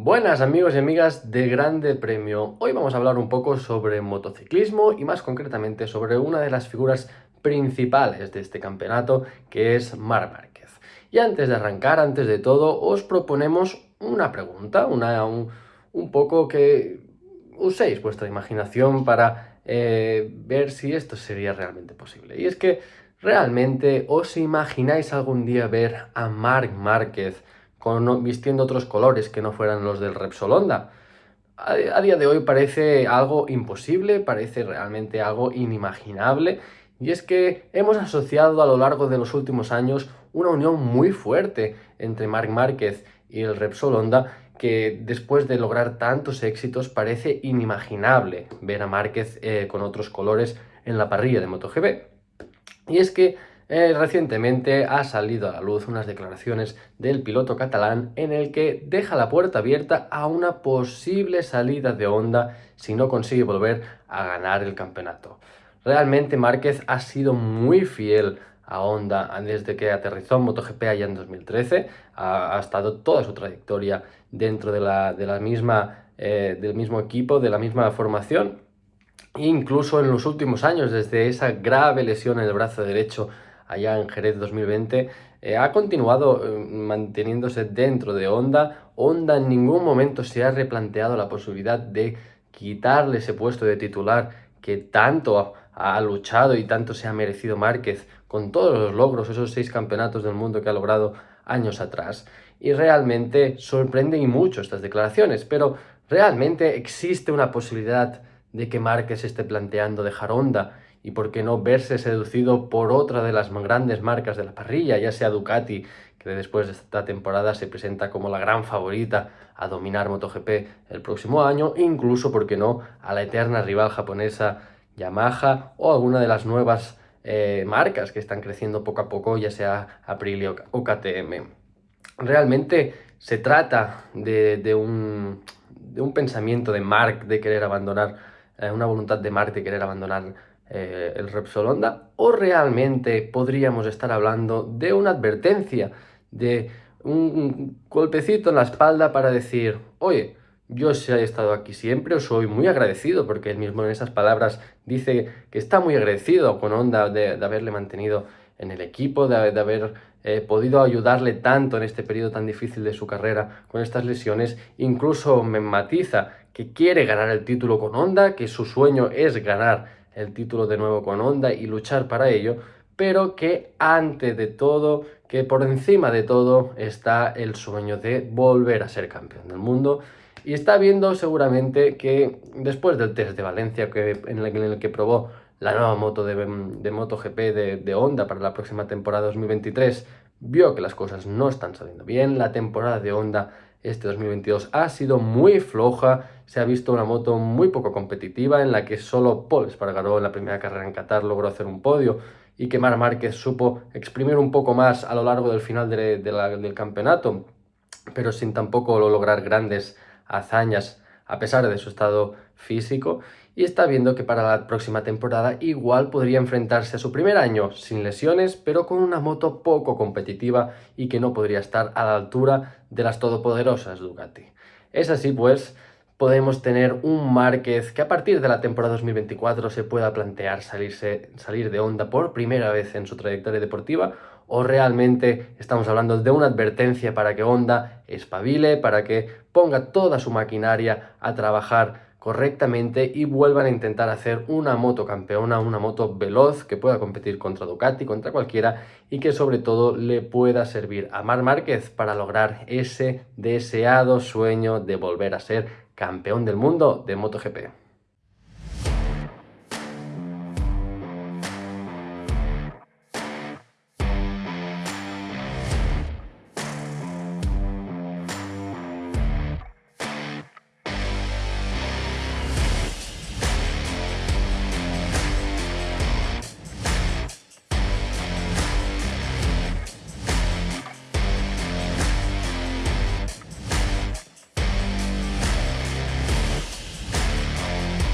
Buenas amigos y amigas de Grande Premio. Hoy vamos a hablar un poco sobre motociclismo y más concretamente sobre una de las figuras principales de este campeonato que es Mar Márquez. Y antes de arrancar, antes de todo, os proponemos una pregunta, una, un, poco que uséis vuestra imaginación para eh, ver si esto sería realmente posible. Y es que, ¿realmente os imagináis algún día ver a Marc Márquez con, vistiendo otros colores que no fueran los del Repsol Honda. A, día de hoy parece algo imposible, parece realmente algo inimaginable, y es que hemos asociado a lo largo de los últimos años una unión muy fuerte entre Marc Márquez y el Repsol Honda, que después de lograr tantos éxitos parece inimaginable ver a Márquez eh, con otros colores en la parrilla de MotoGP. Y es que eh, recientemente ha salido a la luz unas declaraciones del piloto catalán en el que deja la puerta abierta a una posible salida de Honda si no consigue volver a ganar el campeonato. Realmente Márquez ha sido muy fiel a Honda desde que aterrizó en MotoGP allá en 2013, ha, estado toda su trayectoria dentro de la, de la misma, eh, del mismo equipo, de la misma formación, incluso en los últimos años, desde esa grave lesión en el brazo derecho allá en Jerez 2020, eh, ha continuado eh, manteniéndose dentro de Honda. Honda en ningún momento se ha replanteado la posibilidad de quitarle ese puesto de titular que tanto ha, luchado y tanto se ha merecido Márquez con todos los logros, esos seis campeonatos del mundo que ha logrado años atrás. Y realmente sorprenden y mucho estas declaraciones, pero realmente existe una posibilidad de que Márquez esté planteando dejar Honda y por qué no verse seducido por otra de las grandes marcas de la parrilla, ya sea Ducati, que después de esta temporada se presenta como la gran favorita a dominar MotoGP el próximo año, incluso, por qué no, a la eterna rival japonesa Yamaha o alguna de las nuevas eh, marcas que están creciendo poco a poco, ya sea Aprilia o KTM. Realmente se trata de, un, de un pensamiento de Mark de querer abandonar, eh, una voluntad de Mark de querer abandonar eh, el Repsol Honda o realmente podríamos estar hablando de una advertencia, de un golpecito en la espalda para decir, oye, yo he estado aquí siempre, os soy muy agradecido, porque él mismo en esas palabras dice que está muy agradecido con Honda de, haberle mantenido en el equipo, de, haber eh, podido ayudarle tanto en este periodo tan difícil de su carrera con estas lesiones. Incluso me matiza que quiere ganar el título con Honda, que su sueño es ganar el título de nuevo con Honda y luchar para ello, pero que antes de todo, que por encima de todo está el sueño de volver a ser campeón del mundo. Y está viendo seguramente que después del test de Valencia que, en, el, que probó la nueva moto de, MotoGP de Honda para la próxima temporada 2023, vio que las cosas no están saliendo bien, la temporada de Honda este 2022 ha sido muy floja, se ha visto una moto muy poco competitiva en la que solo Paul Espargaró en la primera carrera en Qatar logró hacer un podio y que Mar Márquez supo exprimir un poco más a lo largo del final del campeonato, pero sin tampoco lograr grandes hazañas a pesar de su estado físico y está viendo que para la próxima temporada igual podría enfrentarse a su primer año sin lesiones, pero con una moto poco competitiva y que no podría estar a la altura de las todopoderosas Ducati. Es así pues, podemos tener un Márquez que a partir de la temporada 2024 se pueda plantear salirse, salir de Honda por primera vez en su trayectoria deportiva o realmente estamos hablando de una advertencia para que Honda espabile, para que ponga toda su maquinaria a trabajar correctamente y vuelvan a intentar hacer una moto campeona, una moto veloz que pueda competir contra Ducati, contra cualquiera y que sobre todo le pueda servir a Mar Márquez para lograr ese deseado sueño de volver a ser campeón del mundo de MotoGP.